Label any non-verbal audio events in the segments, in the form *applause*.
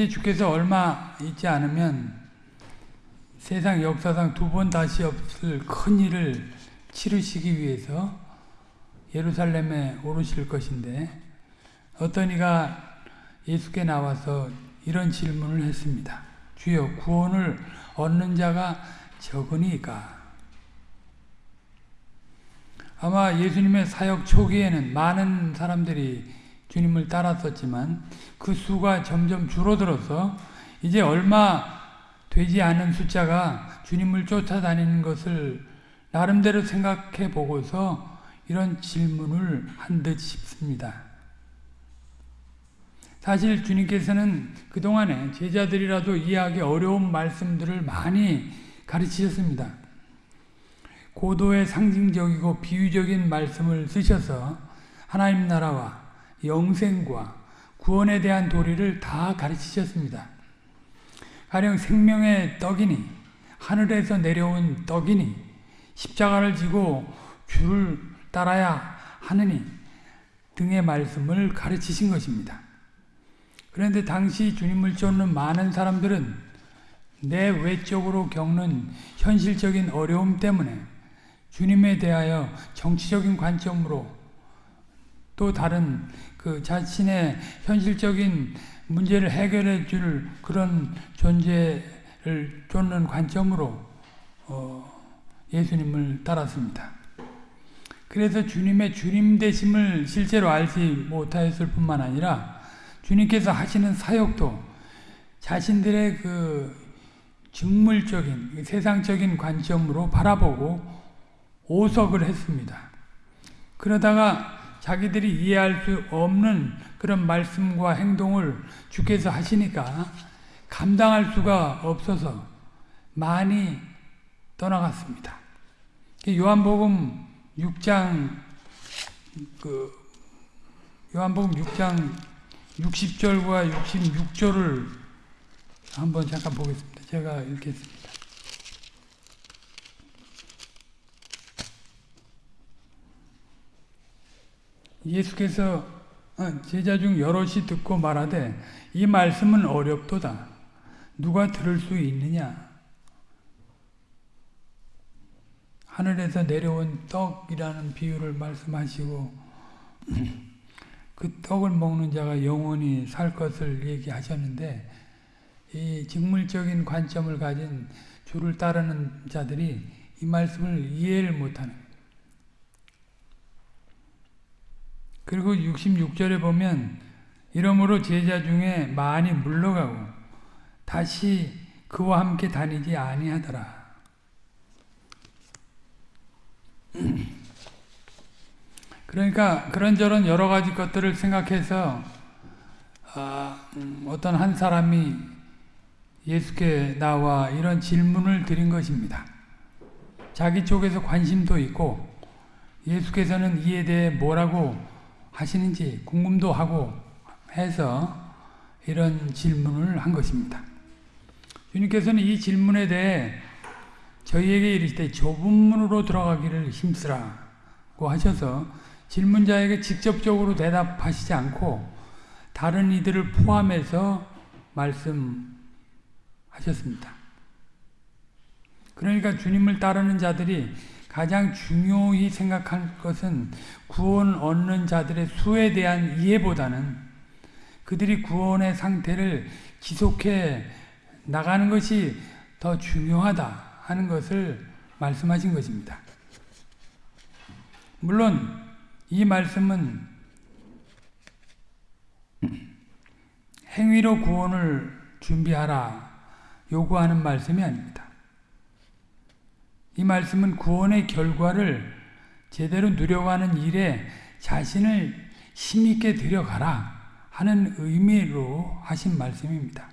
이제 주께서 얼마 있지 않으면 세상 역사상 두 번 다시 없을 큰 일을 치르시기 위해서 예루살렘에 오르실 것인데 어떤 이가 예수께 나와서 이런 질문을 했습니다. 주여 구원을 얻는 자가 적으니까 아마 예수님의 사역 초기에는 많은 사람들이 주님을 따랐었지만 그 수가 점점 줄어들어서 이제 얼마 되지 않은 숫자가 주님을 쫓아다니는 것을 나름대로 생각해 보고서 이런 질문을 한 듯 싶습니다. 사실 주님께서는 그동안에 제자들이라도 이해하기 어려운 말씀들을 많이 가르치셨습니다. 고도의 상징적이고 비유적인 말씀을 쓰셔서 하나님 나라와 영생과 구원에 대한 도리를 다 가르치셨습니다. 가령 생명의 떡이니 하늘에서 내려온 떡이니 십자가를 지고 주를 따라야 하느니 등의 말씀을 가르치신 것입니다. 그런데 당시 주님을 쫓는 많은 사람들은 내 외적으로 겪는 현실적인 어려움 때문에 주님에 대하여 정치적인 관점으로 또 다른 그 자신의 현실적인 문제를 해결해 줄 그런 존재를 쫓는 관점으로 어 예수님을 따랐습니다. 그래서 주님의 주님 되심을 실제로 알지 못하였을 뿐만 아니라 주님께서 하시는 사역도 자신들의 그 직물적인 세상적인 관점으로 바라보고 오석을 했습니다. 그러다가 자기들이 이해할 수 없는 그런 말씀과 행동을 주께서 하시니까 감당할 수가 없어서 많이 떠나갔습니다. 요한복음 6장 그 요한복음 6장 60절과 66절을 한번 잠깐 보겠습니다. 제가 읽겠습니다. 예수께서 어, 제자 중 여럿이 듣고 말하되 이 말씀은 어렵도다. 누가 들을 수 있느냐? 하늘에서 내려온 떡이라는 비유를 말씀하시고 그 떡을 먹는 자가 영원히 살 것을 얘기하셨는데 이 직물적인 관점을 가진 주를 따르는 자들이 이 말씀을 이해를 못하는 그리고 66절에 보면 이러므로 제자 중에 많이 물러가고 다시 그와 함께 다니지 아니하더라. *clears throat* 그러니까 그런저런 여러 가지 것들을 생각해서 아, 음, 어떤 한 사람이 예수께 나와 이런 질문을 드린 것입니다. 자기 쪽에서 관심도 있고 예수께서는 이에 대해 뭐라고 하시는지 궁금도 하고 해서 이런 질문을 한 것입니다. 주님께서는 이 질문에 대해 저희에게 이르시되 좁은 문으로 들어가기를 힘쓰라고 하셔서 질문자에게 직접적으로 대답하시지 않고 다른 이들을 포함해서 말씀하셨습니다. 그러니까 주님을 따르는 자들이 가장 중요히 생각할 것은 구원 얻는 자들의 수에 대한 이해보다는 그들이 구원의 상태를 지속해 나가는 것이 더 중요하다 하는 것을 말씀하신 것입니다. 물론 이 말씀은 행위로 구원을 준비하라 요구하는 말씀이 아닙니다. 이 말씀은 구원의 결과를 제대로 누려가는 일에 자신을 힘있게 들여가라 하는 의미로 하신 말씀입니다.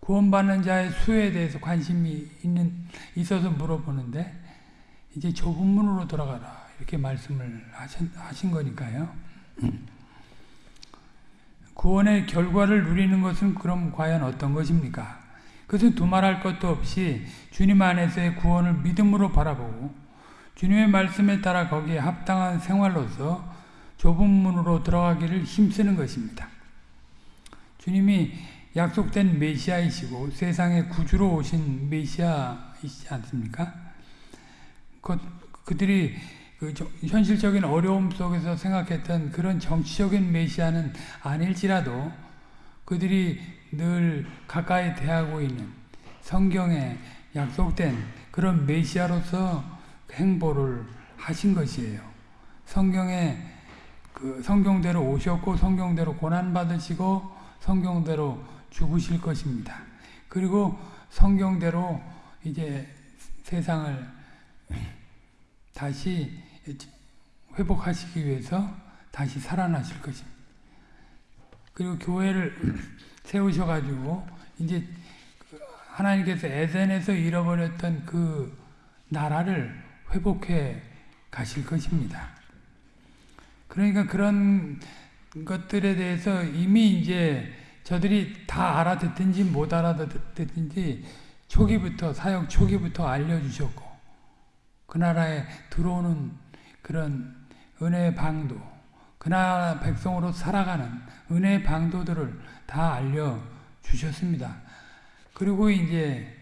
구원받는 자의 수에 대해서 관심이 있는, 있어서 물어보는데 이제 좁은 문으로 들어가라 이렇게 말씀을 하신, 하신 거니까요. 구원의 결과를 누리는 것은 그럼 과연 어떤 것입니까? 그것은 두말할 것도 없이 주님 안에서의 구원을 믿음으로 바라보고 주님의 말씀에 따라 거기에 합당한 생활로서 좁은 문으로 들어가기를 힘쓰는 것입니다. 주님이 약속된 메시아이시고 세상의 구주로 오신 메시아이시지 않습니까? 그, 그들이 그 현실적인 어려움 속에서 생각했던 그런 정치적인 메시아는 아닐지라도 그들이 늘 가까이 대하고 있는 성경에 약속된 그런 메시아로서 행보를 하신 것이에요. 성경에 그 성경대로 오셨고 성경대로 고난 받으시고 성경대로 죽으실 것입니다. 그리고 성경대로 이제 세상을 다시 회복하시기 위해서 다시 살아나실 것입니다. 그리고 교회를 세우셔가지고 이제 하나님께서 에덴에서 잃어버렸던 그 나라를 회복해 가실 것입니다. 그러니까 그런 것들에 대해서 이미 이제 저들이 다 알아듣든지 못 알아듣든지 초기부터 사역 초기부터 알려주셨고 그 나라에 들어오는 그런 은혜의 방도 그 나라 백성으로 살아가는 은혜의 방도들을 다 알려주셨습니다. 그리고 이제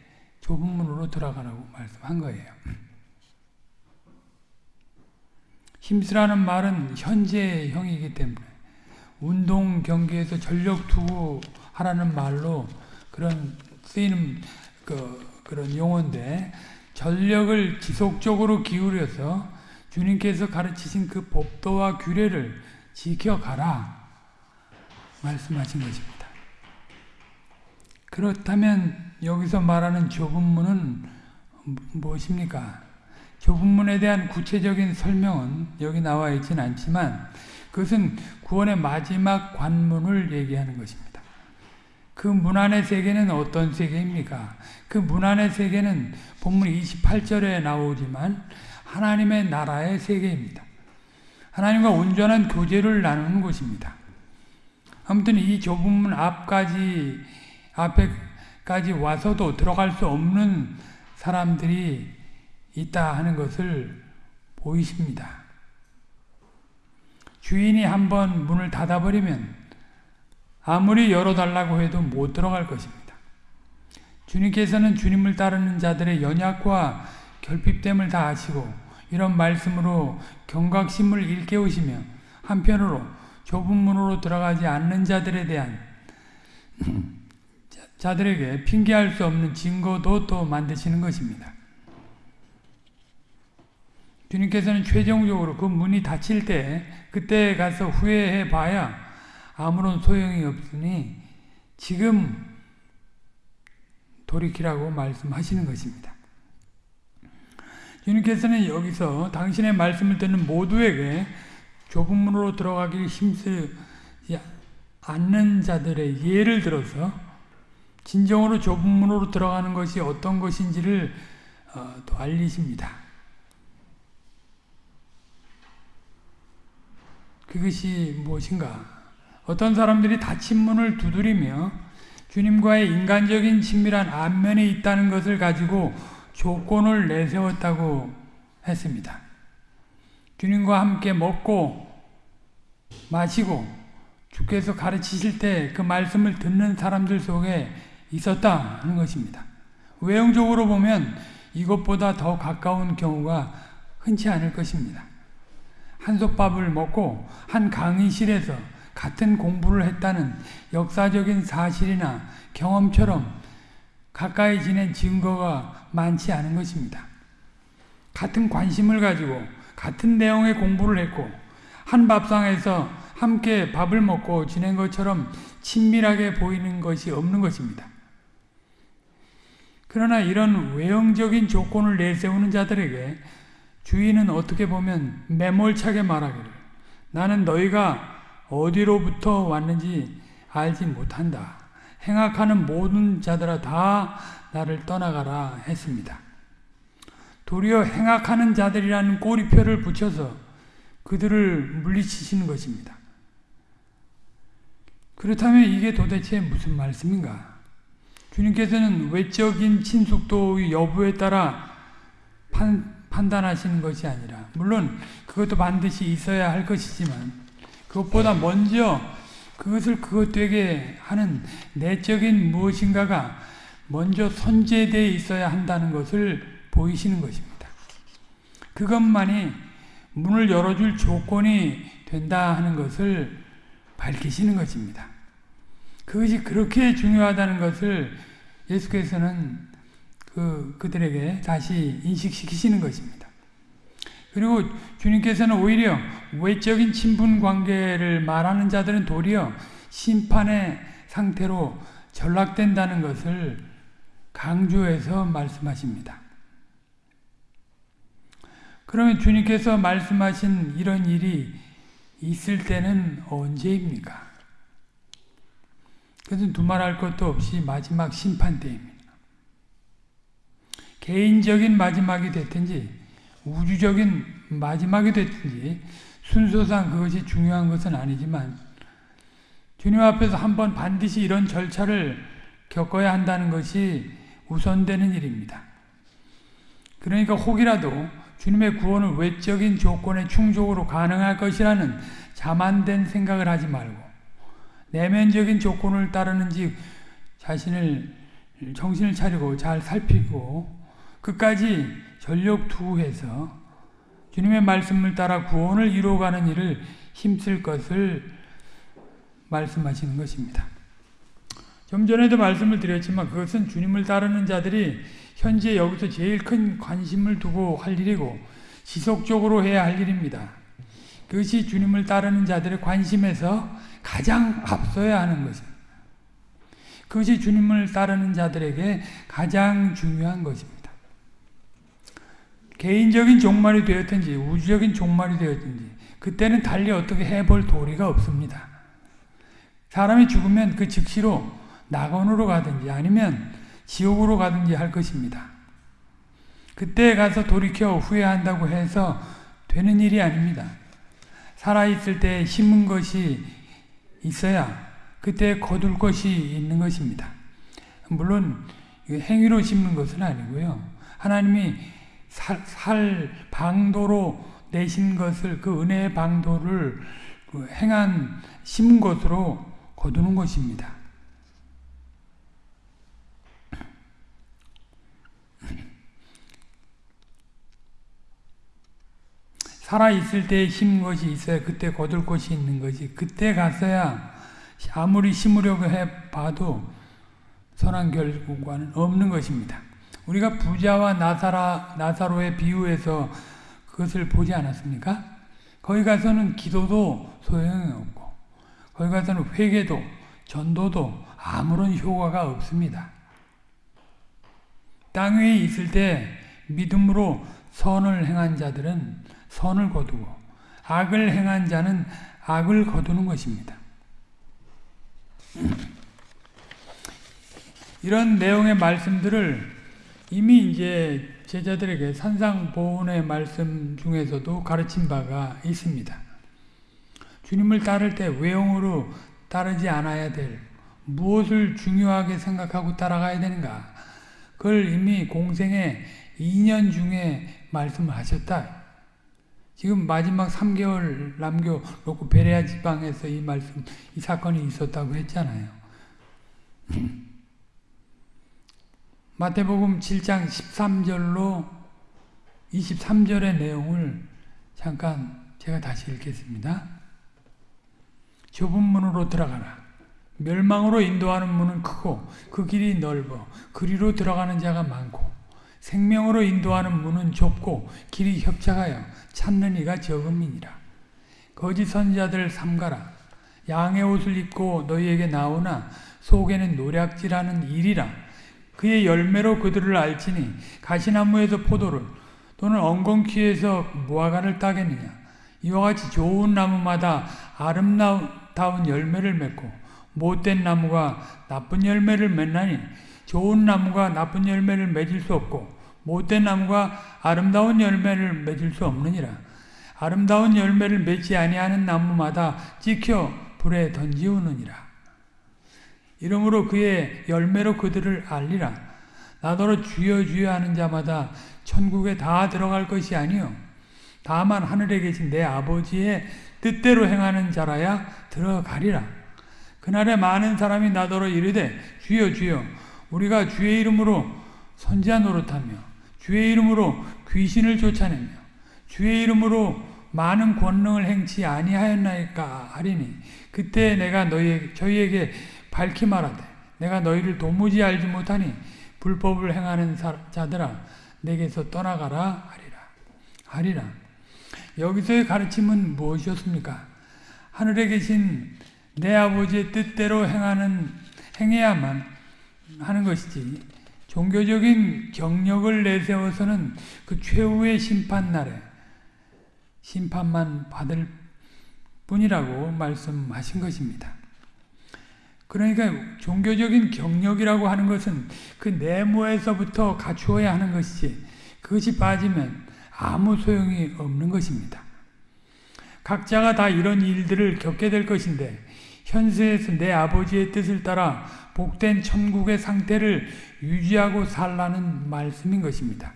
좁은 문으로 들어가라고 말씀한 거예요. 힘쓰라는 말은 현재형이기 때문에 운동 경기에서 전력 투구 하라는 말로 그런 쓰이는 그, 그런 용어인데 전력을 지속적으로 기울여서 주님께서 가르치신 그 법도와 규례를 지켜가라 말씀하신 것입니다. 그렇다면 여기서 말하는 좁은 문은 무엇입니까? 좁은 문에 대한 구체적인 설명은 여기 나와 있지는 않지만 그것은 구원의 마지막 관문을 얘기하는 것입니다. 그 문 안의 세계는 어떤 세계입니까? 그 문 안의 세계는 본문 28절에 나오지만 하나님의 나라의 세계입니다. 하나님과 온전한 교제를 나누는 곳입니다. 아무튼 이 좁은 문 앞까지 앞에까지 와서도 들어갈 수 없는 사람들이 있다 하는 것을 보이십니다. 주인이 한번 문을 닫아버리면 아무리 열어달라고 해도 못 들어갈 것입니다. 주님께서는 주님을 따르는 자들의 연약과 결핍됨을 다 아시고 이런 말씀으로 경각심을 일깨우시며 한편으로 좁은 문으로 들어가지 않는 자들에 대한 자들에게 핑계할 수 없는 증거도 또 만드시는 것입니다. 주님께서는 최종적으로 그 문이 닫힐 때 그때 가서 후회해 봐야 아무런 소용이 없으니 지금 돌이키라고 말씀하시는 것입니다. 주님께서는 여기서 당신의 말씀을 듣는 모두에게 좁은 문으로 들어가기 힘쓰지 않는 자들의 예를 들어서 진정으로 좁은 문으로 들어가는 것이 어떤 것인지를 어, 또 알리십니다. 그것이 무엇인가? 어떤 사람들이 닫힌 문을 두드리며 주님과의 인간적인 친밀한 안면이 있다는 것을 가지고 조건을 내세웠다고 했습니다. 주님과 함께 먹고 마시고 주께서 가르치실 때 그 말씀을 듣는 사람들 속에 있었다 하는 것입니다. 외형적으로 보면 이것보다 더 가까운 경우가 흔치 않을 것입니다. 한솥밥을 먹고 한 강의실에서 같은 공부를 했다는 역사적인 사실이나 경험처럼 가까이 지낸 증거가 많지 않은 것입니다. 같은 관심을 가지고 같은 내용의 공부를 했고 한 밥상에서 함께 밥을 먹고 지낸 것처럼 친밀하게 보이는 것이 없는 것입니다. 그러나 이런 외형적인 조건을 내세우는 자들에게 주인은 어떻게 보면 매몰차게 말하기를 나는 너희가 어디로부터 왔는지 알지 못한다. 행악하는 모든 자들아 다 나를 떠나가라 했습니다. 도리어 행악하는 자들이라는 꼬리표를 붙여서 그들을 물리치시는 것입니다. 그렇다면 이게 도대체 무슨 말씀인가? 주님께서는 외적인 친숙도 여부에 따라 판, 판단하시는 것이 아니라 물론 그것도 반드시 있어야 할 것이지만 그것보다 먼저 그것을 그것 되게 하는 내적인 무엇인가가 먼저 선제되어 있어야 한다는 것을 보이시는 것입니다. 그것만이 문을 열어줄 조건이 된다 하는 것을 밝히시는 것입니다. 그것이 그렇게 중요하다는 것을 예수께서는 그, 그들에게 다시 인식시키시는 것입니다. 그리고 주님께서는 오히려 외적인 친분 관계를 말하는 자들은 도리어 심판의 상태로 전락된다는 것을 강조해서 말씀하십니다. 그러면 주님께서 말씀하신 이런 일이 있을 때는 언제입니까? 그것은 두말할 것도 없이 마지막 심판 때입니다. 개인적인 마지막이 됐든지 우주적인 마지막이 됐든지 순서상 그것이 중요한 것은 아니지만 주님 앞에서 한번 반드시 이런 절차를 겪어야 한다는 것이 우선되는 일입니다. 그러니까 혹이라도 주님의 구원은 외적인 조건에 충족으로 가능할 것이라는 자만된 생각을 하지 말고 내면적인 조건을 따르는지 자신을 정신을 차리고 잘 살피고 끝까지 전력 투해서 주님의 말씀을 따라 구원을 이루어가는 일을 힘쓸 것을 말씀하시는 것입니다. 좀 전에도 말씀을 드렸지만 그것은 주님을 따르는 자들이 현재 여기서 제일 큰 관심을 두고 할 일이고 지속적으로 해야 할 일입니다. 그것이 주님을 따르는 자들의 관심에서 가장 앞서야 하는 것입니다. 그것이 주님을 따르는 자들에게 가장 중요한 것입니다. 개인적인 종말이 되었든지 우주적인 종말이 되었든지 그때는 달리 어떻게 해볼 도리가 없습니다. 사람이 죽으면 그 즉시로 낙원으로 가든지 아니면 지옥으로 가든지 할 것입니다. 그때 가서 돌이켜 후회한다고 해서 되는 일이 아닙니다. 살아있을 때 심은 것이 있어야 그때 거둘 것이 있는 것입니다. 물론 행위로 심는 것은 아니고요. 하나님이 살, 살 방도로 내신 것을 그 은혜의 방도를 그 행한 심은 것으로 거두는 것입니다. 살아있을 때 심은 것이 있어야 그때 거둘 것이 있는 거지. 그때 갔어야 아무리 심으려고 해봐도 선한 결과는 없는 것입니다. 우리가 부자와 나사라, 나사로의 비유에서 그것을 보지 않았습니까? 거기 가서는 기도도 소용이 없고 거기 가서는 회개도 전도도 아무런 효과가 없습니다. 땅 위에 있을 때 믿음으로 선을 행한 자들은 선을 거두고 악을 행한 자는 악을 거두는 것입니다. 이런 내용의 말씀들을 이미 이제 제자들에게 산상보훈의 말씀 중에서도 가르친 바가 있습니다. 주님을 따를 때 외형으로 따르지 않아야 될 무엇을 중요하게 생각하고 따라가야 되는가 그걸 이미 공생의 2년 중에 말씀하셨다. 지금 마지막 3개월 남겨놓고 베레아 지방에서 이 말씀, 이 사건이 있었다고 했잖아요. *laughs* 마태복음 7장 13절로 23절의 내용을 잠깐 제가 다시 읽겠습니다. 좁은 문으로 들어가라. 멸망으로 인도하는 문은 크고 그 길이 넓어 그리로 들어가는 자가 많고 생명으로 인도하는 문은 좁고 길이 협착하여 찾는 이가 적음이니라. 거짓 선자들 삼가라. 양의 옷을 입고 너희에게 나오나 속에는 노략질하는 일이라. 그의 열매로 그들을 알지니 가시나무에서 포도를 또는 엉겅퀴에서 무화과를 따겠느냐. 이와 같이 좋은 나무마다 아름다운 열매를 맺고 못된 나무가 나쁜 열매를 맺나니 좋은 나무가 나쁜 열매를 맺을 수 없고 못된 나무가 아름다운 열매를 맺을 수 없느니라. 아름다운 열매를 맺지 아니하는 나무마다 찍혀 불에 던지우느니라. 이러므로 그의 열매로 그들을 알리라. 나더러 주여 주여 하는 자마다 천국에 다 들어갈 것이 아니요 다만 하늘에 계신 내 아버지의 뜻대로 행하는 자라야 들어가리라. 그날에 많은 사람이 나더러 이르되 주여 주여 우리가 주의 이름으로 선지자 노릇하며 주의 이름으로 귀신을 쫓아내며 주의 이름으로 많은 권능을 행치 아니하였나이까 하리니 그때 내가 너희 저희에게 밝히 말하되 내가 너희를 도무지 알지 못하니 불법을 행하는 자들아 내게서 떠나가라 하리라 하리라 여기서의 가르침은 무엇이었습니까? 하늘에 계신 내 아버지의 뜻대로 행하는 행해야만 하는 것이지 종교적인 경력을 내세워서는 그 최후의 심판 날에 심판만 받을 뿐이라고 말씀하신 것입니다. 그러니까 종교적인 경력이라고 하는 것은 그 내모에서부터 갖추어야 하는 것이지 그것이 빠지면 아무 소용이 없는 것입니다. 각자가 다 이런 일들을 겪게 될 것인데 현세에서 내 아버지의 뜻을 따라 복된 천국의 상태를 유지하고 살라는 말씀인 것입니다.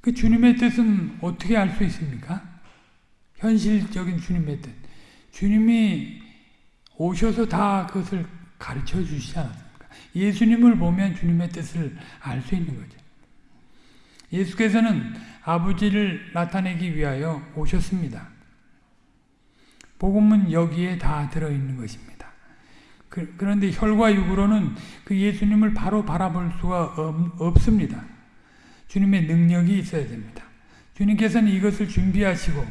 그 주님의 뜻은 어떻게 알 수 있습니까? 현실적인 주님의 뜻. 주님이 오셔서 다 그것을 가르쳐 주시지 않았습니까? 예수님을 보면 주님의 뜻을 알 수 있는 거죠. 예수께서는 아버지를 나타내기 위하여 오셨습니다. 복음은 여기에 다 들어있는 것입니다. 그, 런데 혈과 육으로는 그 예수님을 바로 바라볼 수가 없, 습니다 주님의 능력이 있어야 됩니다. 주님께서는 이것을 준비하시고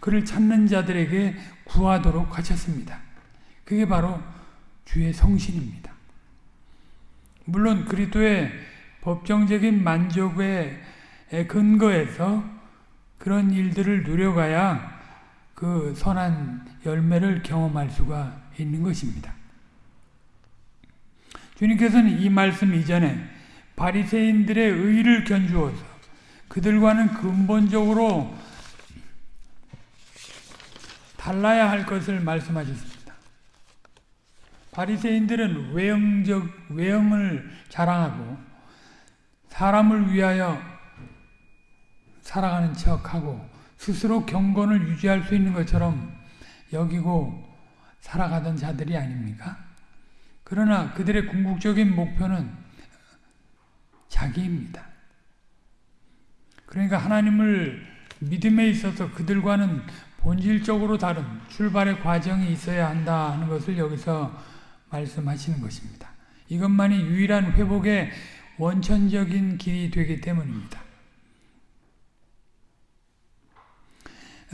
그를 찾는 자들에게 구하도록 하셨습니다. 그게 바로 주의 성신입니다. 물론 그리스도의 법정적인 만족의 근거에서 그런 일들을 누려가야 그 선한 열매를 경험할 수가 있는 것입니다. 주님께서는 이 말씀 이전에 바리새인들의 의를 견주어서 그들과는 근본적으로 달라야 할 것을 말씀하셨습니다. 바리새인들은 외형적 외형을 자랑하고 사람을 위하여 살아가는 척하고 스스로 경건을 유지할 수 있는 것처럼 여기고 살아가던 자들이 아닙니까? 그러나 그들의 궁극적인 목표는 자기입니다. 그러니까 하나님을 믿음에 있어서 그들과는 본질적으로 다른 출발의 과정이 있어야 한다 하는 것을 여기서 말씀하시는 것입니다. 이것만이 유일한 회복의 원천적인 길이 되기 때문입니다.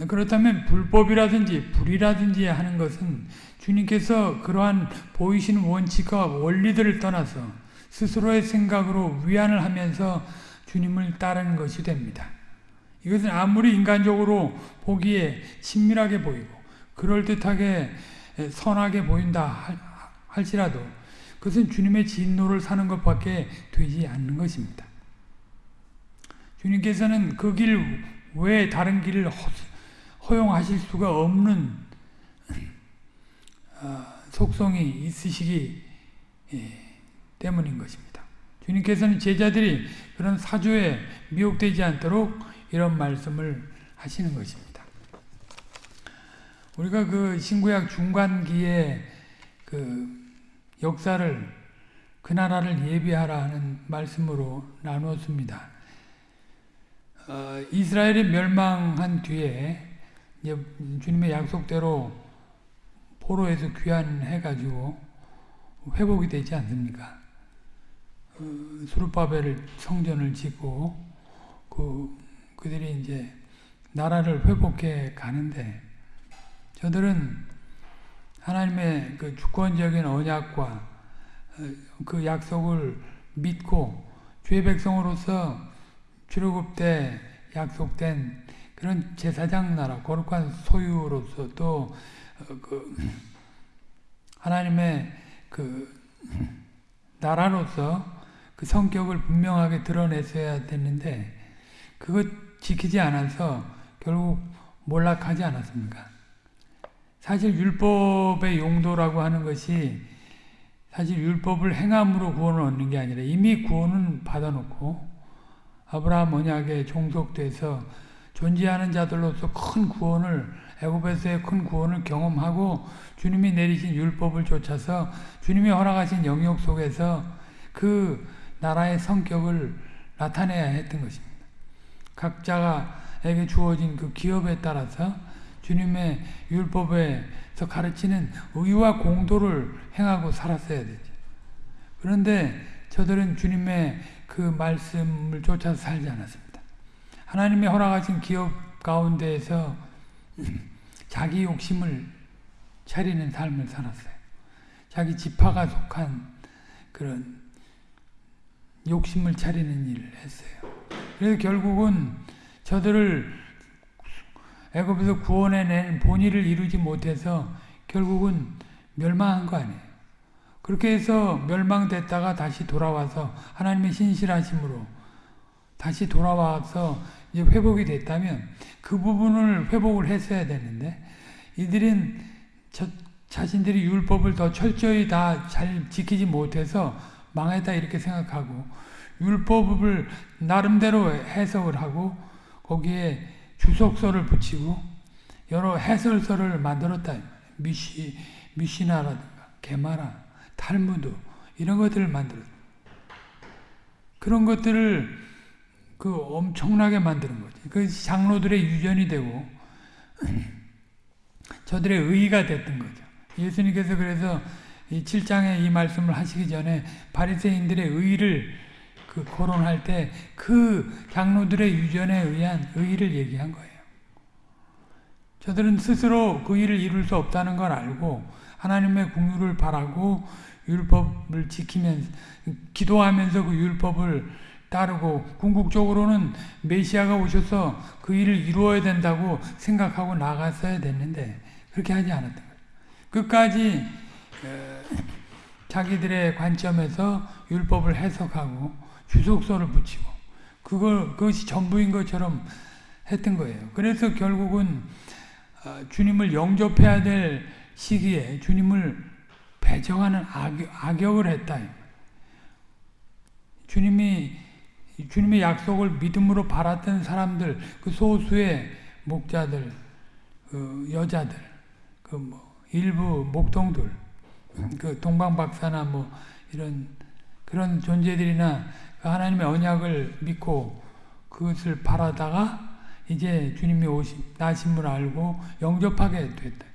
그렇다면 불법이라든지 불이라든지 하는 것은 주님께서 그러한 보이시는 원칙과 원리들을 떠나서 스스로의 생각으로 위안을 하면서 주님을 따르는 것이 됩니다. 이것은 아무리 인간적으로 보기에 친밀하게 보이고 그럴듯하게 선하게 보인다 할지라도 그것은 주님의 진노를 사는 것밖에 되지 않는 것입니다. 주님께서는 그 길 외에 다른 길을 허용하실 수가 없는 어, 속성이 있으시기 예, 때문인 것입니다. 주님께서는 제자들이 그런 사조에 미혹되지 않도록 이런 말씀을 하시는 것입니다. 우리가 그 신구약 중간기에 그 역사를 그 나라를 예비하라는 말씀으로 나누었습니다. 어, 이스라엘이 멸망한 뒤에 주님의 약속대로 포로에서 귀환해가지고 회복이 되지 않습니까? 어, 수르바벨을 성전을 짓고 그 그들이 이제 나라를 회복해 가는데 저들은 하나님의 그 주권적인 언약과 어, 그 약속을 믿고 주의 백성으로서 출애굽 때 약속된 그런 제사장 나라, 거룩한 소유로서 또, 어, 그, 하나님의 그, 나라로서 그 성격을 분명하게 드러냈어야 됐는데, 그것 지키지 않아서 결국 몰락하지 않았습니까? 사실 율법의 용도라고 하는 것이 사실 율법을 행함으로 구원을 얻는 게 아니라 이미 구원은 받아놓고 아브라함 언약에 종속돼서 존재하는 자들로서 큰 구원을 애굽에서의 큰 구원을 경험하고 주님이 내리신 율법을 쫓아서 주님이 허락하신 영역 속에서 그 나라의 성격을 나타내야 했던 것입니다. 각자에게 주어진 그 기업에 따라서 주님의 율법에서 가르치는 의와 공도를 행하고 살았어야 되죠. 그런데 저들은 주님의 그 말씀을 쫓아서 살지 않았습니다. 하나님의 허락하신 기업 가운데에서 *laughs* 자기 욕심을 차리는 삶을 살았어요. 자기 지파가 속한 그런 욕심을 차리는 일을 했어요. 그래서 결국은 저들을 애굽에서 구원해낸 본의를 이루지 못해서 결국은 멸망한 거 아니에요. 그렇게 해서 멸망됐다가 다시 돌아와서 하나님의 신실하심으로 다시 돌아와서 이제 회복이 됐다면 그 부분을 회복을 했어야 되는데 이들은 저, 자신들이 율법을 더 철저히 다 잘 지키지 못해서 망했다 이렇게 생각하고 율법을 나름대로 해석을 하고 거기에 주석서를 붙이고 여러 해설서를 만들었다. 미시, 미시나라든가 게마라, 탈무드 이런 것들을 만들었다. 그런 것들을 그 엄청나게 만드는 거지. 그 장로들의 유전이 되고 *clears throat* 저들의 의가 됐던 거죠. 예수님께서 그래서 이 7장에 이 말씀을 하시기 전에 바리새인들의 의를 그 거론할 때 그 장로들의 유전에 의한 의를 얘기한 거예요. 저들은 스스로 그 일을 이룰 수 없다는 걸 알고 하나님의 궁유를 바라고 율법을 지키면서 기도하면서 그 율법을 따르고 궁극적으로는 메시아가 오셔서 그 일을 이루어야 된다고 생각하고 나갔어야 됐는데 그렇게 하지 않았던 거예요. 끝까지 자기들의 관점에서 율법을 해석하고 주석서를 붙이고 그걸 그것이 전부인 것처럼 했던 거예요. 그래서 결국은 주님을 영접해야 될 시기에 주님을 배정하는 악역, 을 했다. 주님이 주님의 약속을 믿음으로 바랐던 사람들, 그 소수의 목자들, 그 여자들, 그 뭐 일부 목동들, 그 동방박사나 뭐 이런 그런 존재들이나 그 하나님의 언약을 믿고 그것을 바라다가 이제 주님이 오신 나심을 알고 영접하게 됐다.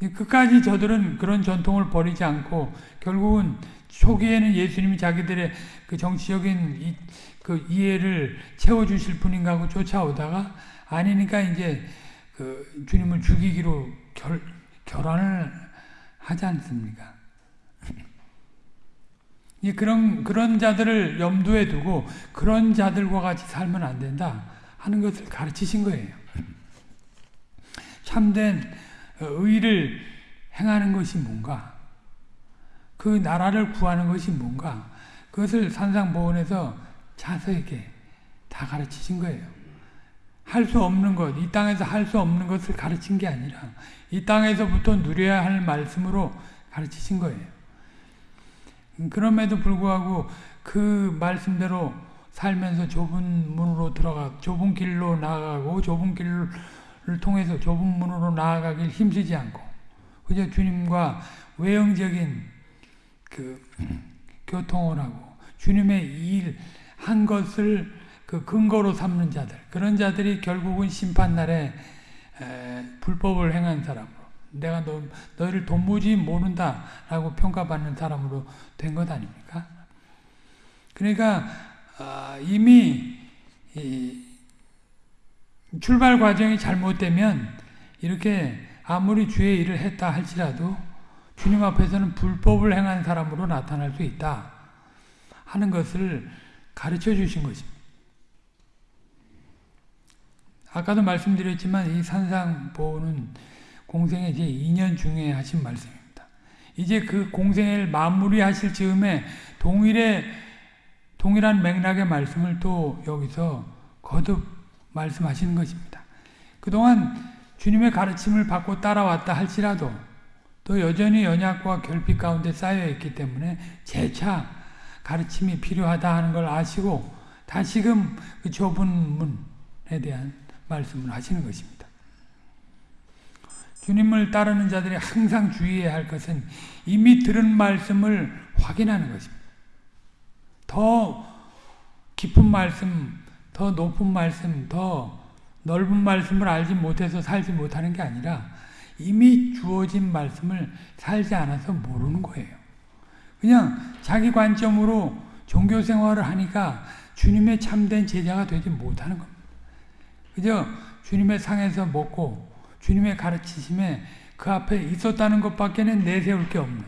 끝까지 저들은 그런 전통을 버리지 않고 결국은 초기에는 예수님이 자기들의 그 정치적인 이, 그 이해를 채워주실 분인가 하고 쫓아오다가 아니니까 이제 그 주님을 죽이기로 결, 결혼을 하지 않습니까? *laughs* 그런, 그런 자들을 염두에 두고 그런 자들과 같이 살면 안 된다 하는 것을 가르치신 거예요. *laughs* 참된 의를 행하는 것이 뭔가? 그 나라를 구하는 것이 뭔가? 그것을 산상보원에서 자세하게 다 가르치신 거예요. 할 수 없는 것, 이 땅에서 할 수 없는 것을 가르친 게 아니라 이 땅에서부터 누려야 할 말씀으로 가르치신 거예요. 그럼에도 불구하고 그 말씀대로 살면서 좁은 문으로 들어가 좁은 길로 나아가고 좁은 길을 통해서 좁은 문으로 나아가길 힘쓰지 않고 그저 주님과 외형적인 그 교통을 하고. 주님의 일 한 것을 그 근거로 삼는 자들. 그런 자들이 결국은 심판날에 불법을 행한 사람으로. 내가 너, 너희를 도무지 모른다 라고 평가받는 사람으로 된 것 아닙니까? 그러니까 어, 이미 출발 과정이 잘못되면 이렇게 아무리 주의 일을 했다 할지라도 주님 앞에서는 불법을 행한 사람으로 나타날 수 있다 하는 것을 가르쳐 주신 것입니다. 아까도 말씀드렸지만 이 산상보는 공생의 제 2년 중에 하신 말씀입니다. 이제 그 공생을 마무리하실 즈음에 동일의 동일한 맥락의 말씀을 또 여기서 거듭 말씀하시는 것입니다. 그동안 주님의 가르침을 받고 따라왔다 할지라도 또 여전히 연약과 결핍 가운데 쌓여 있기 때문에 재차 가르침이 필요하다 하는 걸 아시고 다시금 그 좁은 문에 대한 말씀을 하시는 것입니다. 주님을 따르는 자들이 항상 주의해야 할 것은 이미 들은 말씀을 확인하는 것입니다. 더 깊은 말씀, 더 높은 말씀, 더 넓은 말씀을 알지 못해서 살지 못하는 게 아니라 이미 주어진 말씀을 살지 않아서 모르는 거예요. 그냥 자기 관점으로 종교 생활을 하니까 주님의 참된 제자가 되지 못하는 겁니다. 그저 주님의 상에서 먹고 주님의 가르치심에 그 앞에 있었다는 것밖에는 내세울 게 없는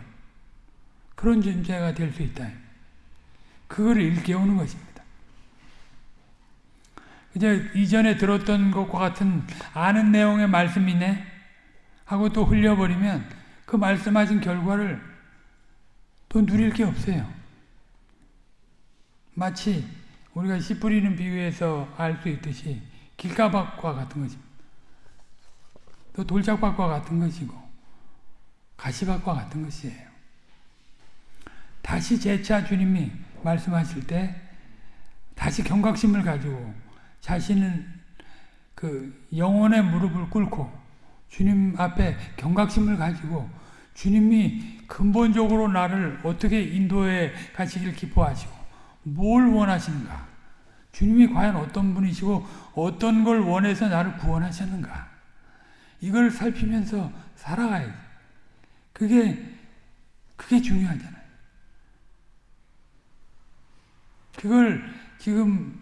그런 존재가 될 수 있다. 그걸 일깨우는 것입니다. 이제 이전에 들었던 것과 같은 아는 내용의 말씀이네 하고 또 흘려버리면 그 말씀하신 결과를 또 누릴 게 없어요. 마치 우리가 씨 뿌리는 비유에서 알 수 있듯이 길가밭과 같은 것입니다. 또 돌짝밭과 같은 것이고 가시밭과 같은 것이에요. 다시 재차 주님이 말씀하실 때 다시 경각심을 가지고 자신은 그 영혼의 무릎을 꿇고 주님 앞에 경각심을 가지고 주님이 근본적으로 나를 어떻게 인도해 가시길 기뻐하시고 뭘 원하시는가? 주님이 과연 어떤 분이시고 어떤 걸 원해서 나를 구원하셨는가? 이걸 살피면서 살아가야지. 그게 그게 중요하잖아요. 그걸 지금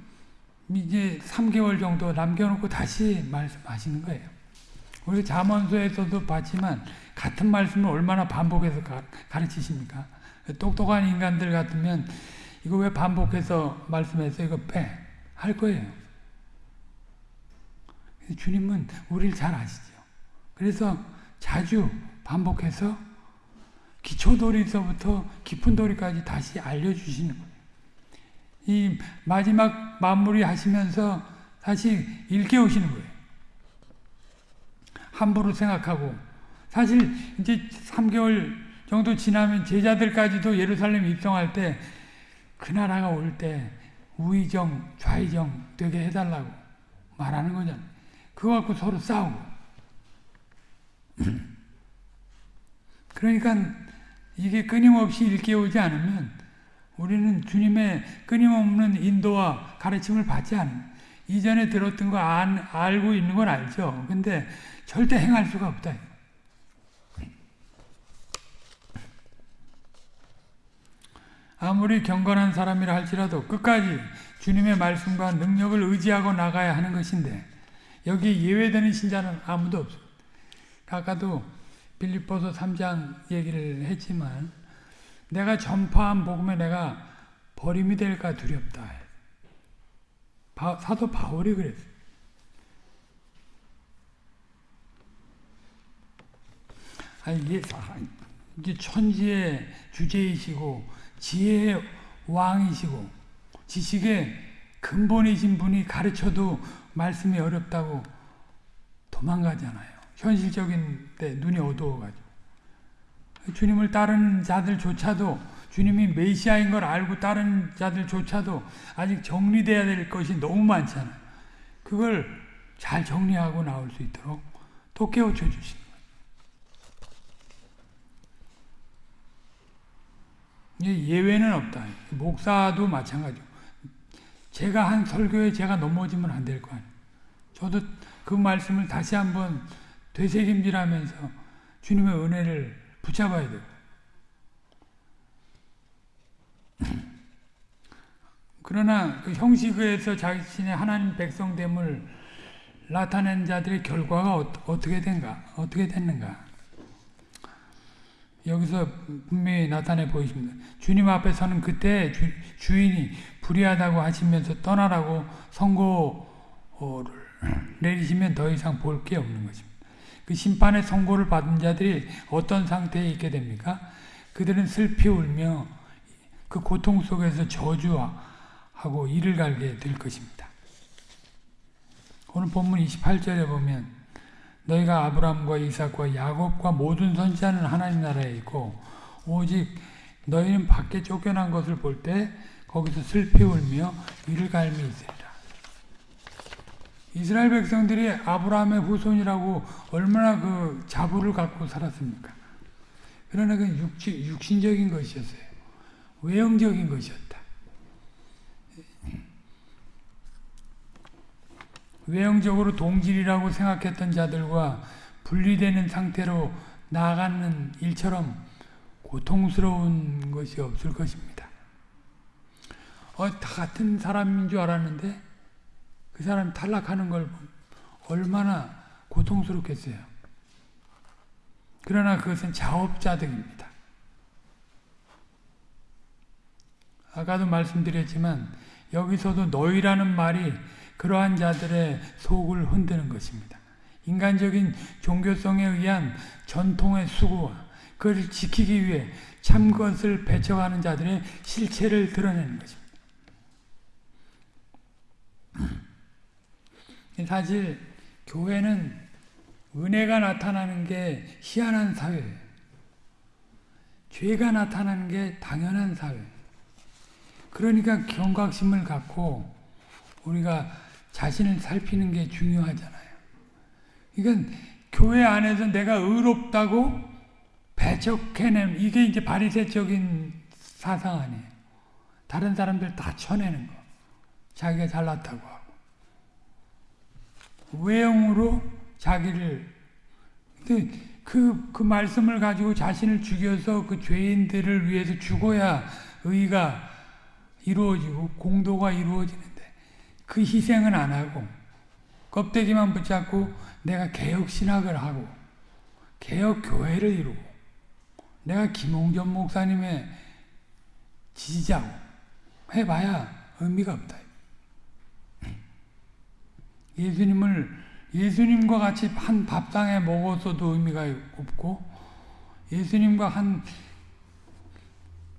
이제 3개월 정도 남겨놓고 다시 말씀하시는 거예요. 우리 자문서에서도 봤지만 같은 말씀을 얼마나 반복해서 가, 가르치십니까? 똑똑한 인간들 같으면 이거 왜 반복해서 말씀해서 이거 빼? 할 거예요. 주님은 우리를 잘 아시죠. 그래서 자주 반복해서 기초도리서부터 깊은 도리까지 다시 알려주시는 거예요. 이 마지막 마무리 하시면서 다시 일깨우시는 거예요. 함부로 생각하고 사실 이제 3개월 정도 지나면 제자들까지도 예루살렘 입성할 때 그 나라가 올 때 우의정 좌의정 되게 해달라고 말하는 거잖아요. 그거 갖고 서로 싸우고 *clears throat* 그러니까 이게 끊임없이 일깨우지 않으면 우리는 주님의 끊임없는 인도와 가르침을 받지 않은 이전에 들었던 거 안, 알고 있는 건 알죠. 근데 절대 행할 수가 없다. 아무리 경건한 사람이라 할지라도 끝까지 주님의 말씀과 능력을 의지하고 나가야 하는 것인데 여기 예외되는 신자는 아무도 없습니다. 아까도 빌립보서 3장 얘기를 했지만 내가 전파한 복음에 내가 버림이 될까 두렵다. 바, 사도 바울이 그랬어. 아니, 이게, 천지의 주제이시고, 지혜의 왕이시고, 지식의 근본이신 분이 가르쳐도 말씀이 어렵다고 도망가잖아요. 현실적인 때 눈이 어두워가지고. 주님을 따르는 자들조차도 주님이 메시아인 걸 알고 따르는 자들조차도 아직 정리돼야 될 것이 너무 많잖아요. 그걸 잘 정리하고 나올 수 있도록 또 깨우쳐 주시는 거 예외는 없다. 목사도 마찬가지고. 제가 한 설교에 제가 넘어지면 안 될 거 아니에요. 저도 그 말씀을 다시 한번 되새김질하면서 주님의 은혜를 붙잡아야 돼요. *clears throat* 그러나 그 형식에서 자신의 하나님 백성됨을 나타낸 자들의 결과가 어, 떻게 된가? 어떻게 됐는가? 여기서 분명히 나타내 보이십니다. 주님 앞에 서는 그때 주, 인이 불의하다고 하시면서 떠나라고 선고를 내리시면 더 이상 볼 게 없는 것입니다. 그 심판의 선고를 받은 자들이 어떤 상태에 있게 됩니까? 그들은 슬피 울며 그 고통 속에서 저주하고 이를 갈게 될 것입니다. 오늘 본문 28절에 보면 너희가 아브라함과 이삭과 야곱과 모든 선지자는 하나님 나라에 있고 오직 너희는 밖에 쫓겨난 것을 볼 때 거기서 슬피 울며 이를 갈미 있으리라. 이스라엘 백성들이 아브라함의 후손이라고 얼마나 그 자부를 갖고 살았습니까? 그러나 그 육지, 육신적인 것이었어요. 외형적인 것이었다. 외형적으로 동질이라고 생각했던 자들과 분리되는 상태로 나아가는 일처럼 고통스러운 것이 없을 것입니다. 어, 다 같은 사람인 줄 알았는데 그 사람이 탈락하는 걸 얼마나 고통스럽겠어요. 그러나 그것은 자업자득입니다. 아까도 말씀드렸지만 여기서도 너희라는 말이 그러한 자들의 속을 흔드는 것입니다. 인간적인 종교성에 의한 전통의 수고와 그것을 지키기 위해 참 것을 배척하는 자들의 실체를 드러내는 것입니다. *clears throat* 사실 교회는 은혜가 나타나는 게 희한한 사회예요. 죄가 나타나는 게 당연한 사회. 그러니까 경각심을 갖고 우리가 자신을 살피는 게 중요하잖아요. 이건 교회 안에서 내가 의롭다고 배척해내는 이게 이제 바리새적인 사상 아니에요. 다른 사람들 다 쳐내는 거. 자기가 잘났다고 하고. 외형으로 자기를 그, 그 말씀을 가지고 자신을 죽여서 그 죄인들을 위해서 죽어야 의가 이루어지고 공도가 이루어지는데 그 희생은 안 하고 껍데기만 붙잡고 내가 개혁신학을 하고 개혁교회를 이루고 내가 김홍전 목사님의 지지자고 해봐야 의미가 없다. 예수님을 예수님과 같이 한 밥상에 먹어서도 의미가 없고 예수님과 한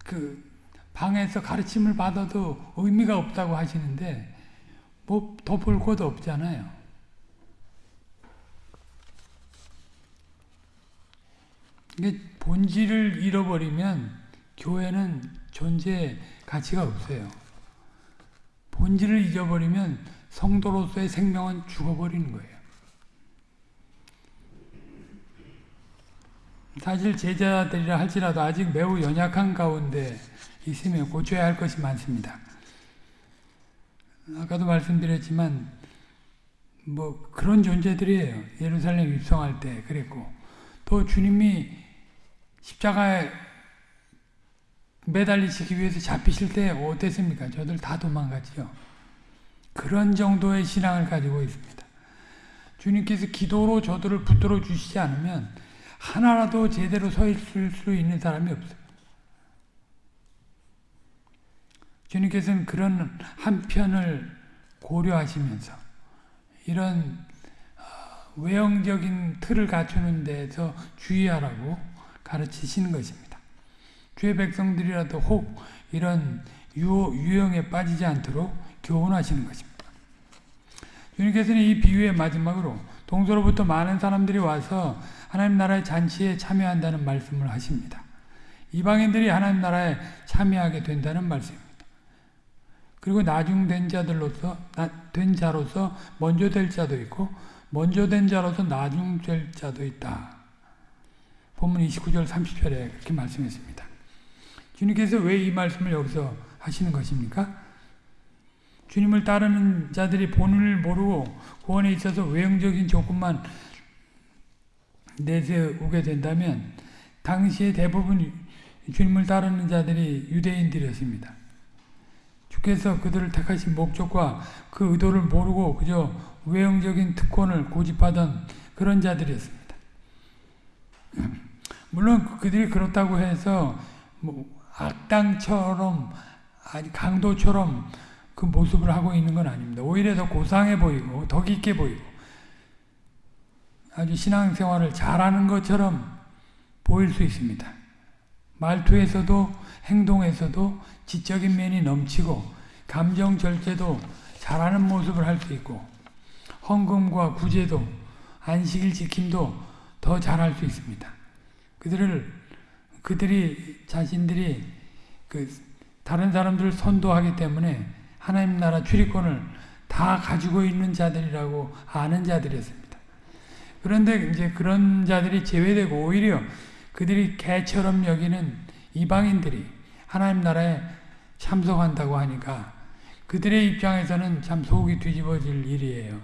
그 방에서 가르침을 받아도 의미가 없다고 하시는데 뭐더볼 것도 없잖아요. 이게 본질을 잃어버리면 교회는 존재 가치가 없어요. 본질을 잊어버리면 성도로서의 생명은 죽어버리는 거예요. 사실 제자들이라 할지라도 아직 매우 연약한 가운데 있으면 고쳐야 할 것이 많습니다. 아까도 말씀드렸지만 뭐 그런 존재들이에요. 예루살렘 입성할 때 그랬고 또 주님이 십자가에 매달리시기 위해서 잡히실 때 어땠습니까? 저들 다 도망갔지요. 그런 정도의 신앙을 가지고 있습니다. 주님께서 기도로 저들을 붙들어 주시지 않으면 하나라도 제대로 서 있을 수 있는 사람이 없어요. 주님께서는 그런 한편을 고려하시면서 이런 어, 외형적인 틀을 갖추는 데서 주의하라고 가르치시는 것입니다. 주의 백성들이라도 혹 이런 유형에 빠지지 않도록 교훈하시는 것입니다. 주님께서는 이 비유의 마지막으로 동서로부터 많은 사람들이 와서 하나님 나라의 잔치에 참여한다는 말씀을 하십니다. 이방인들이 하나님 나라에 참여하게 된다는 말씀입니다. 그리고 나중된 자들로서 된 자로서 먼저 될 자도 있고 먼저 된 자로서 나중될 자도 있다. 본문 29절 30절에 그렇게 말씀했습니다. 주님께서 왜 이 말씀을 여기서 하시는 것입니까? 주님을 따르는 자들이 본을 모르고 구원에 있어서 외형적인 조건만 내세우게 된다면 당시에 대부분 주님을 따르는 자들이 유대인들이었습니다. 주께서 그들을 택하신 목적과 그 의도를 모르고 그저 외형적인 특권을 고집하던 그런 자들이었습니다. *clears throat* 물론 그들이 그렇다고 해서 뭐 악당처럼 강도처럼 그 모습을 하고 있는 건 아닙니다. 오히려 더 고상해 보이고 더 깊게 보이고 아주 신앙생활을 잘하는 것처럼 보일 수 있습니다. 말투에서도 행동에서도 지적인 면이 넘치고 감정 절제도 잘하는 모습을 할 수 있고 헌금과 구제도 안식일 지킴도 더 잘할 수 있습니다. 그들을 그들이 자신들이 그 다른 사람들을 선도하기 때문에 하나님 나라 출입권을 다 가지고 있는 자들이라고 아는 자들이었습니다. 그런데 이제 그런 자들이 제외되고 오히려 그들이 개처럼 여기는 이방인들이 하나님 나라에 참석한다고 하니까 그들의 입장에서는 참 속이 뒤집어질 일이에요.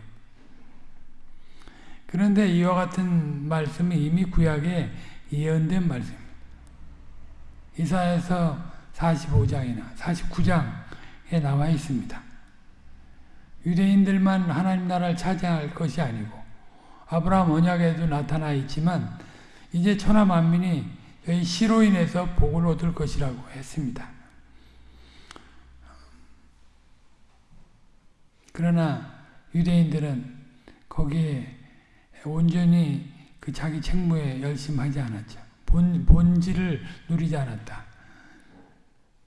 그런데 이와 같은 말씀이 이미 구약에 예언된 말씀입니다. 이사에서 45장이나 49장에 나와 있습니다. 유대인들만 하나님 나라를 차지할 것이 아니고 아브라함 언약에도 나타나 있지만 이제 천하 만민이 저희 시로 인해서 복을 얻을 것이라고 했습니다. 그러나 유대인들은 거기에 온전히 그 자기 책무에 열심하지 않았죠. 본, 본질을 누리지 않았다.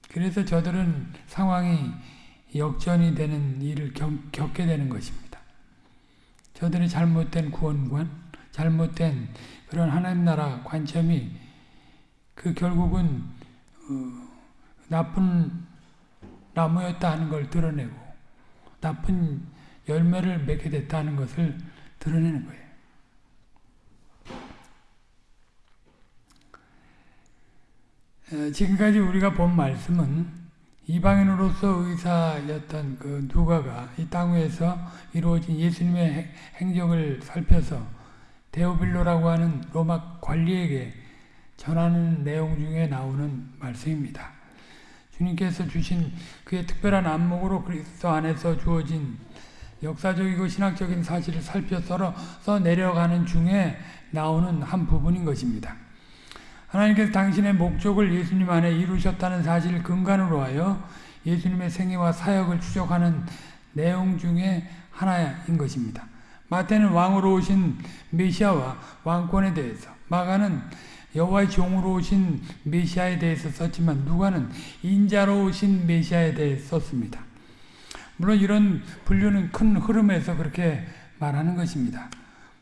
그래서 저들은 상황이 역전이 되는 일을 겪, 겪게 되는 것입니다. 저들의 잘못된 구원관, 잘못된 그런 하나님 나라 관점이 그 결국은 어, 나쁜 나무였다 하는 걸 드러내고 나쁜 열매를 맺게 됐다는 것을 드러내는 거예요. 지금까지 우리가 본 말씀은 이방인으로서 의사였던 그 누가가 이 땅 위에서 이루어진 예수님의 행적을 살펴서 데오빌로라고 하는 로마 관리에게 전하는 내용 중에 나오는 말씀입니다. 주님께서 주신 그의 특별한 안목으로 그리스도 안에서 주어진 역사적이고 신학적인 사실을 살펴서 내려가는 중에 나오는 한 부분인 것입니다. 하나님께서 당신의 목적을 예수님 안에 이루셨다는 사실을 근간으로 하여 예수님의 생애와 사역을 추적하는 내용 중에 하나인 것입니다. 마태는 왕으로 오신 메시아와 왕권에 대해서, 마가는 여호와의 종으로 오신 메시아에 대해서 썼지만 누가는 인자로 오신 메시아에 대해 썼습니다. 물론 이런 분류는 큰 흐름에서 그렇게 말하는 것입니다.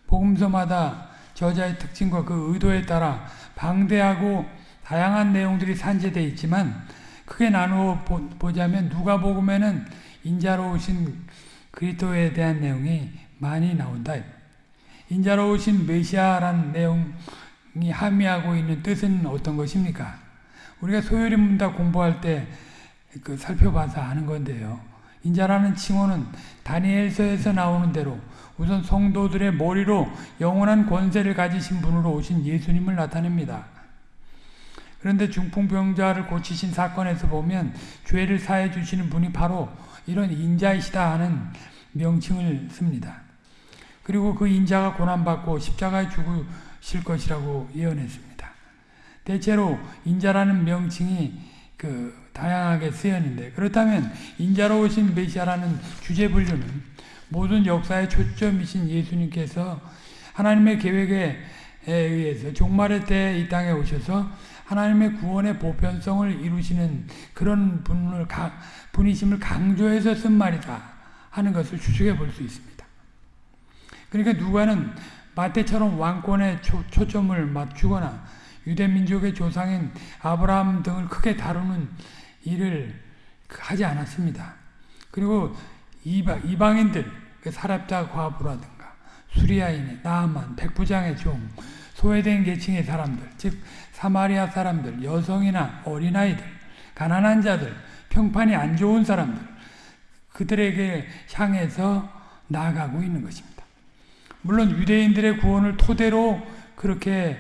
복음서마다 저자의 특징과 그 의도에 따라 방대하고 다양한 내용들이 산재되어 있지만 크게 나누어 보자면 누가복음에는 인자로 오신 그리스도에 대한 내용이 많이 나온다. 인자로 오신 메시아라는 내용 이 함의하고 있는 뜻은 어떤 것입니까? 우리가 소요리 문답 공부할 때 그 살펴봐서 아는 건데요. 인자라는 칭호는 다니엘서에서 나오는 대로 우선 성도들의 머리로 영원한 권세를 가지신 분으로 오신 예수님을 나타냅니다. 그런데 중풍병자를 고치신 사건에서 보면 죄를 사해 주시는 분이 바로 이런 인자이시다 하는 명칭을 씁니다. 그리고 그 인자가 고난받고 십자가에 죽으 실 것이라고 예언했습니다. 대체로 인자라는 명칭이 그 다양하게 쓰였는데 그렇다면 인자로 오신 메시아라는 주제 분류는 모든 역사의 초점이신 예수님께서 하나님의 계획에 의해서 종말의 때이 땅에 오셔서 하나님의 구원의 보편성을 이루시는 그런 분을 분이심을 강조해서 쓴 말이다 하는 것을 추측해 볼 수 있습니다. 그러니까 누가는 마태처럼 왕권에 초, 초점을 맞추거나 유대 민족의 조상인 아브라함 등을 크게 다루는 일을 하지 않았습니다. 그리고 이방, 이방인들, 그 사랍자 과부라든가 수리아인의 나만 백부장의 종, 소외된 계층의 사람들, 즉 사마리아 사람들, 여성이나 어린아이들, 가난한 자들, 평판이 안 좋은 사람들, 그들에게 향해서 나아가고 있는 것입니다. 물론 유대인들의 구원을 토대로 그렇게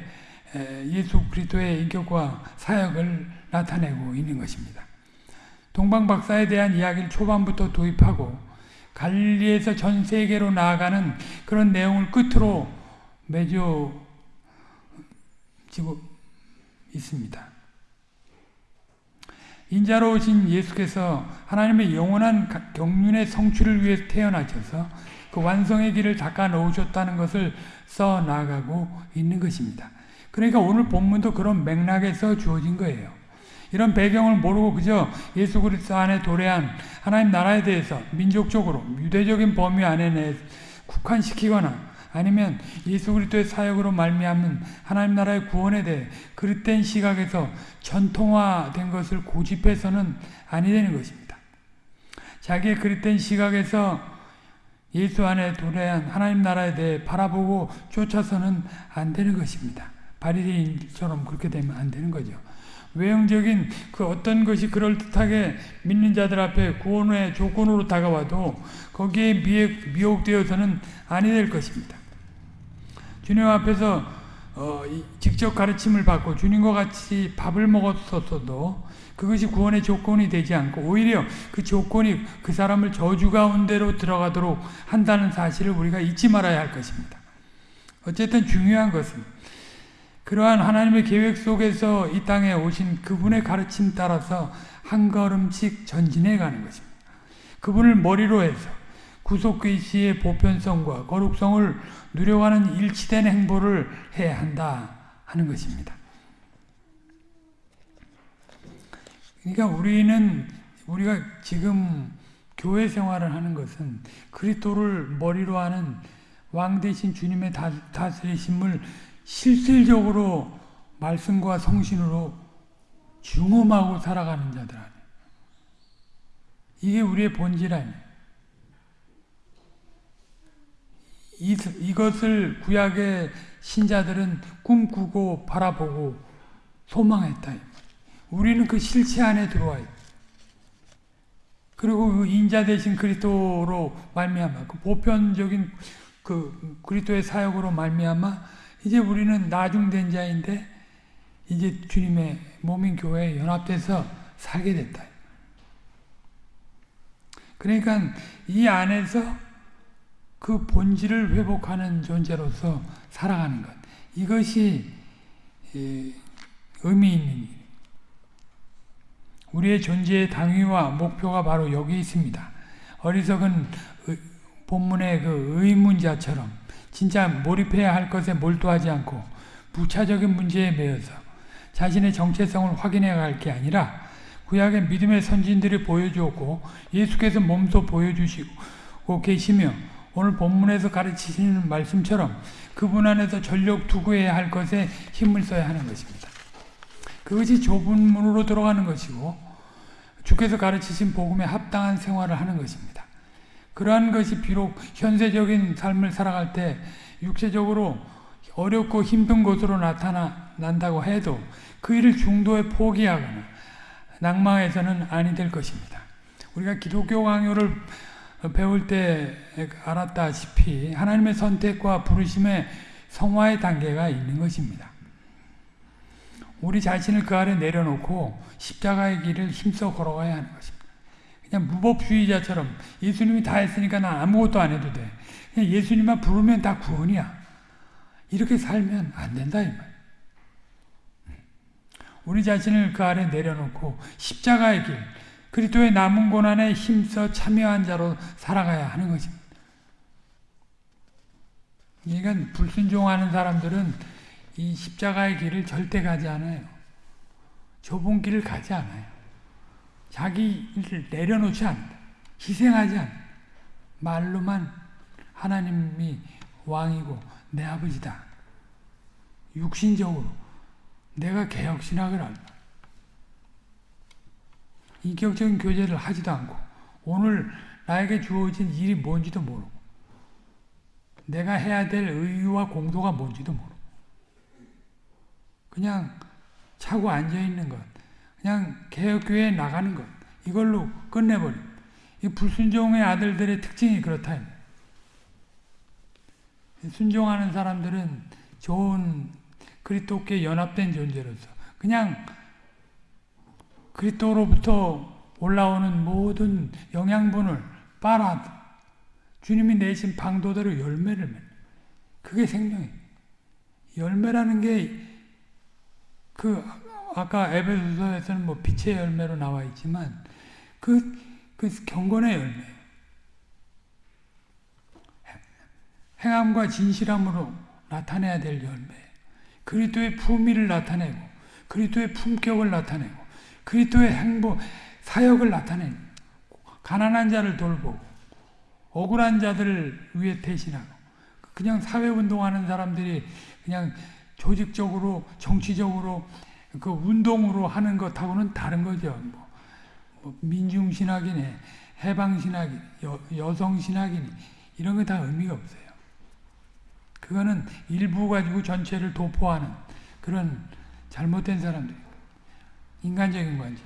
예수 그리스도의 인격과 사역을 나타내고 있는 것입니다. 동방 박사에 대한 이야기를 초반부터 도입하고 갈리에서 전 세계로 나아가는 그런 내용을 끝으로 맺어 지고 있습니다. 인자로 오신 예수께서 하나님의 영원한 경륜의 성취를 위해 태어나셔서 그 완성의 길을 닦아 놓으셨다는 것을 써 나가고 있는 것입니다. 그러니까 오늘 본문도 그런 맥락에서 주어진 거예요. 이런 배경을 모르고 그저 예수 그리스도 안에 도래한 하나님 나라에 대해서 민족적으로 유대적인 범위 안에 내 국한시키거나 아니면 예수 그리스도의 사역으로 말미암는 하나님 나라의 구원에 대해 그릇된 시각에서 전통화된 것을 고집해서는 아니 되는 것입니다. 자기의 그릇된 시각에서 예수 안에 도래한 하나님 나라에 대해 바라보고 쫓아서는 안 되는 것입니다. 바리새인처럼 그렇게 되면 안 되는 거죠. 외형적인 그 어떤 것이 그럴듯하게 믿는 자들 앞에 구원의 조건으로 다가와도 거기에 미혹 되어서는 아니 될 것입니다. 주님 앞에서 어, 직접 가르침을 받고 주님과 같이 밥을 먹었었어도 그것이 구원의 조건이 되지 않고 오히려 그 조건이 그 사람을 저주 가운데로 들어가도록 한다는 사실을 우리가 잊지 말아야 할 것입니다. 어쨌든 중요한 것은 그러한 하나님의 계획 속에서 이 땅에 오신 그분의 가르침 따라서 한 걸음씩 전진해 가는 것입니다. 그분을 머리로 해서 구속계시의 보편성과 거룩성을 누려가는 일치된 행보를 해야 한다 하는 것입니다. 그러니까 우리는 우리가 지금 교회 생활을 하는 것은 그리스도를 머리로 하는 왕 대신 주님의 다스리심을 실질적으로 말씀과 성신으로 중험하고 살아가는 자들 아니에요. 이게 우리의 본질 아니에요. 이, 이것을 구약의 신자들은 꿈꾸고 바라보고 소망했다. 우리는 그 실체 안에 들어와요. 그리고 그 인자 대신 그리스도로 말미암아 그 보편적인 그 그리스도의 사역으로 말미암아 이제 우리는 나중된 자인데 이제 주님의 몸인 교회에 연합돼서 살게 됐다. 그러니까 이 안에서 그 본질을 회복하는 존재로서 살아가는 것. 이것이 의미 있는 일. 우리의 존재의 당위와 목표가 바로 여기 있습니다. 어리석은 본문의 그 의문자처럼 진짜 몰입해야 할 것에 몰두하지 않고 부차적인 문제에 매여서 자신의 정체성을 확인해 갈 게 아니라 구약의 믿음의 선진들이 보여주었고 예수께서 몸소 보여주시고 계시며 오늘 본문에서 가르치시는 말씀처럼 그분 안에서 전력 투구해야 할 것에 힘을 써야 하는 것입니다. 그것이 좁은 문으로 들어가는 것이고 주께서 가르치신 복음에 합당한 생활을 하는 것입니다. 그러한 것이 비록 현세적인 삶을 살아갈 때 육체적으로 어렵고 힘든 것으로 나타난다고 해도 그 일을 중도에 포기하거나 낭망해서는 아니 될 것입니다. 우리가 기독교 강요를 배울 때 알았다시피 하나님의 선택과 부르심의 성화의 단계가 있는 것입니다. 우리 자신을 그 아래 내려놓고 십자가의 길을 힘써 걸어가야 하는 것입니다. 그냥 무법주의자처럼 예수님이 다 했으니까 나 아무것도 안 해도 돼. 그냥 예수님만 부르면 다 구원이야. 이렇게 살면 안 된다 이 말. 우리 자신을 그 아래 내려놓고 십자가의 길, 그리스도의 남은 고난에 힘써 참여한 자로 살아가야 하는 것입니다. 그러니까 불순종하는 사람들은 이 십자가의 길을 절대 가지 않아요. 좁은 길을 가지 않아요. 자기를 내려놓지 않는다. 희생하지 않는다. 말로만 하나님이 왕이고 내 아버지다. 육신적으로 내가 개혁신학을 한다. 인격적인 교제를 하지도 않고 오늘 나에게 주어진 일이 뭔지도 모르고 내가 해야 될 의의와 공도가 뭔지도 모르고 그냥 차고 앉아있는 것 그냥 개혁교회에 나가는 것 이걸로 끝내버림 이 불순종의 아들들의 특징이 그렇다 순종하는 사람들은 좋은 그리스도께 연합된 존재로서 그냥 그리스도로부터 올라오는 모든 영양분을 빨아 주님이 내신 방도대로 열매를 맺는 그게 생명이에요. 열매라는 게 그 아까 에베소서에서는 뭐 빛의 열매로 나와 있지만 그, 그 경건의 열매. 행함과 진실함으로 나타내야 될 열매. 그리스도의 품위를 나타내고 그리스도의 품격을 나타내고 그리스도의 행보, 사역을 나타낸 가난한 자를 돌보고 억울한 자들을 위해 대신하고 그냥 사회운동하는 사람들이 그냥 조직적으로 정치적으로 그 운동으로 하는 것하고는 다른 거죠. 뭐, 뭐 민중신학이네 해방신학이 여, 여성신학이니 이런 거 다 의미가 없어요. 그거는 일부 가지고 전체를 도포하는 그런 잘못된 사람들. 인간적인 관점.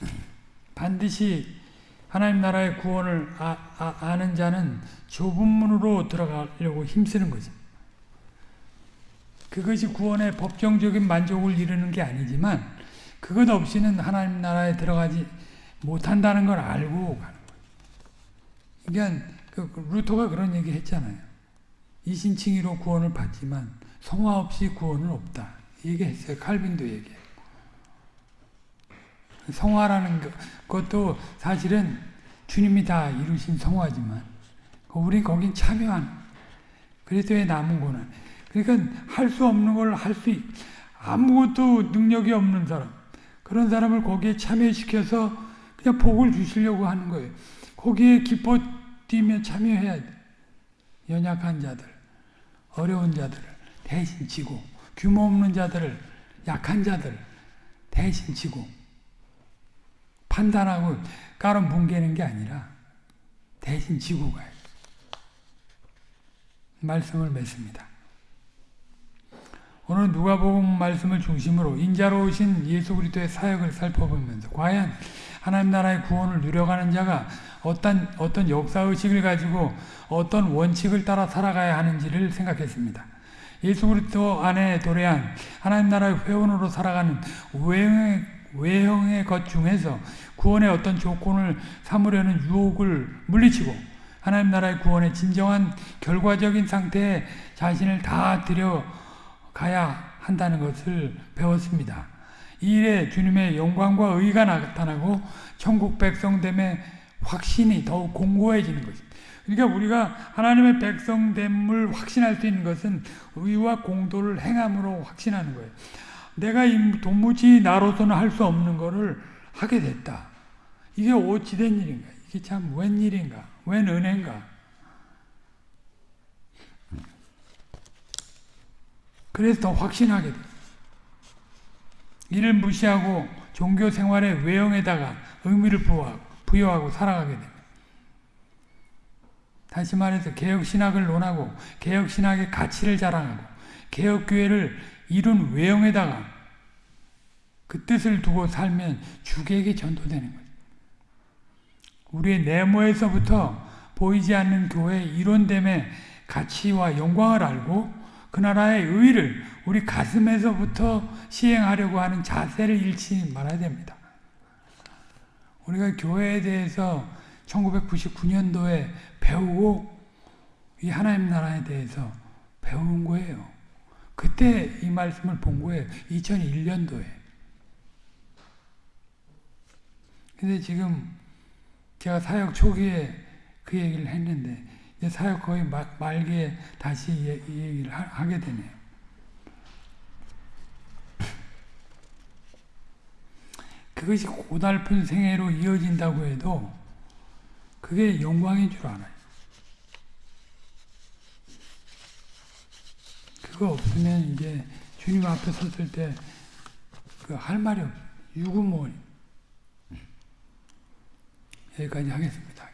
*clears throat* 반드시 하나님 나라의 구원을 아, 는 자는 좁은 문으로 들어가려고 힘쓰는 거죠. 그것이 구원의 법정적인 만족을 이루는 게 아니지만 그것 없이는 하나님 나라에 들어가지 못한다는 걸 알고 가는 거예요. 그러니까 그 루터가 그런 얘기 했잖아요. 이신칭의로 구원을 받지만 성화 없이 구원은 없다. 얘기했어요. 칼빈도 얘기했고. 성화라는 것도 사실은 주님이 다 이루신 성화지만 우리 거긴 참여하는 그리스도의 남은 고난. 그러니까 할 수 없는 걸 할 수 아무것도 능력이 없는 사람 그런 사람을 거기에 참여시켜서 그냥 복을 주시려고 하는 거예요. 거기에 기뻐 뛰며 참여해야 돼. 연약한 자들, 어려운 자들을 대신 지고 규모 없는 자들을 약한 자들 대신 지고 판단하고 까로 뭉개는 게 아니라 대신 지고 가요. 말씀을 맺습니다. 오늘 누가복음 말씀을 중심으로 인자로 오신 예수 그리스도의 사역을 살펴보면서 과연 하나님 나라의 구원을 누려가는 자가 어떤 어떤 역사 의식을 가지고 어떤 원칙을 따라 살아가야 하는지를 생각했습니다. 예수 그리스도 안에 도래한 하나님 나라의 회원으로 살아가는 외형의, 외형의 것 중에서 구원의 어떤 조건을 삼으려는 유혹을 물리치고 하나님 나라의 구원의 진정한 결과적인 상태에 자신을 다 들여 가야 한다는 것을 배웠습니다. 이 일에 주님의 영광과 의가 나타나고 천국 백성됨의 확신이 더욱 공고해지는 것입니다. 그러니까 우리가 하나님의 백성됨을 확신할 수 있는 것은 의와 공도를 행함으로 확신하는 거예요. 내가 도무지 나로서는 할 수 없는 것을 하게 됐다. 이게 어찌된 일인가? 이게 참 웬일인가? 웬 은혜인가? 그래서 더 확신하게 돼. 이를 무시하고 종교 생활의 외형에다가 의미를 부여하고 살아가게 됩니다. 다시 말해서 개혁신학을 논하고 개혁신학의 가치를 자랑하고 개혁교회를 이룬 외형에다가 그 뜻을 두고 살면 주객에 전도되는 거죠. 우리의 내모에서부터 보이지 않는 교회의 이론됨의 가치와 영광을 알고 그 나라의 의를 우리 가슴에서부터 시행하려고 하는 자세를 잃지 말아야 됩니다. 우리가 교회에 대해서 1999년도에 배우고 이 하나님 나라에 대해서 배운 거예요. 그때 이 말씀을 본 거예요. 2001년도에. 근데 지금 제가 사역 초기에 그 얘기를 했는데 사역 거의 막 말기에 다시 이 얘기를 하, 게 되네요. 그것이 고달픈 생애로 이어진다고 해도 그게 영광인 줄 알아요. 그거 없으면 이제 주님 앞에 섰을 때 그 할 말이 없어요. 유구무원. 여기까지 하겠습니다.